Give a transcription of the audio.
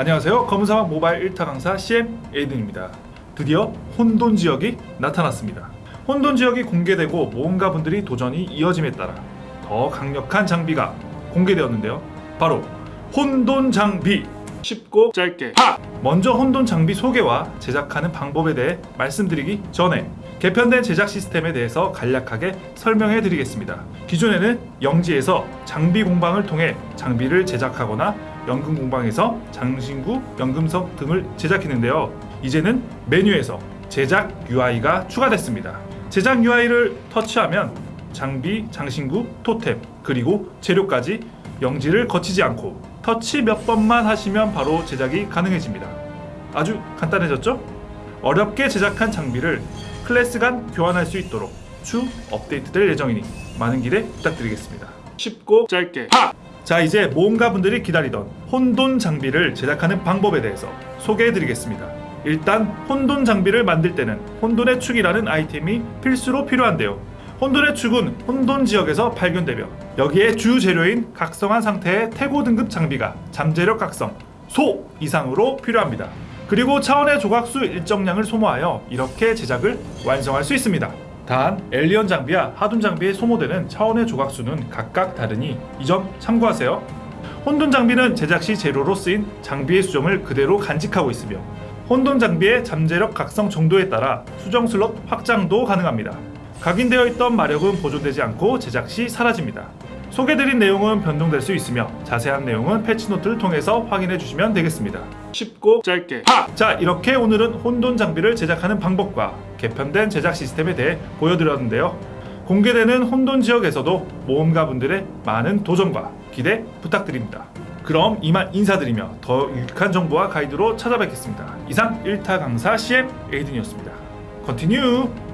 안녕하세요. 검은사막 모바일 1타 강사 CM 에이든입니다. 드디어 혼돈 지역이 나타났습니다. 혼돈 지역이 공개되고 모험가 분들이 도전이 이어짐에 따라 더 강력한 장비가 공개되었는데요. 바로 혼돈 장비. 쉽고 짧게. 팍! 먼저 혼돈 장비 소개와 제작하는 방법에 대해 말씀드리기 전에 개편된 제작 시스템에 대해서 간략하게 설명해 드리겠습니다. 기존에는 영지에서 장비 공방을 통해 장비를 제작하거나 연금 공방에서 장신구, 연금석 등을 제작했는데요. 이제는 메뉴에서 제작 UI가 추가됐습니다. 제작 UI를 터치하면 장비, 장신구, 토템, 그리고 재료까지 영지를 거치지 않고 터치 몇 번만 하시면 바로 제작이 가능해집니다. 아주 간단해졌죠? 어렵게 제작한 장비를 클래스 간 교환할 수 있도록 추 업데이트될 예정이니 많은 기대 부탁드리겠습니다. 쉽고 짧게 팍! 자 이제 모험가 분들이 기다리던 혼돈 장비를 제작하는 방법에 대해서 소개해드리겠습니다. 일단 혼돈 장비를 만들 때는 혼돈의 축이라는 아이템이 필수로 필요한데요. 혼돈의 축은 혼돈 지역에서 발견되며 여기에 주 재료인 각성한 상태의 태고 등급 장비가 잠재력 각성 소 이상으로 필요합니다. 그리고 차원의 조각수 일정량을 소모하여 이렇게 제작을 완성할 수 있습니다. 단 엘리언 장비와 하둔 장비의 소모되는 차원의 조각수는 각각 다르니 이 점 참고하세요. 혼돈 장비는 제작 시 재료로 쓰인 장비의 수정을 그대로 간직하고 있으며 혼돈 장비의 잠재력 각성 정도에 따라 수정 슬롯 확장도 가능합니다. 각인되어 있던 마력은 보존되지 않고 제작 시 사라집니다. 소개드린 내용은 변동될 수 있으며 자세한 내용은 패치노트를 통해서 확인해 주시면 되겠습니다. 쉽고 짧게 팍! 자 이렇게 오늘은 혼돈 장비를 제작하는 방법과 개편된 제작 시스템에 대해 보여드렸는데요. 공개되는 혼돈 지역에서도 모험가분들의 많은 도전과 기대 부탁드립니다. 그럼 이만 인사드리며 더 유익한 정보와 가이드로 찾아뵙겠습니다. 이상 1타 강사 CM 에이든이었습니다. Continue!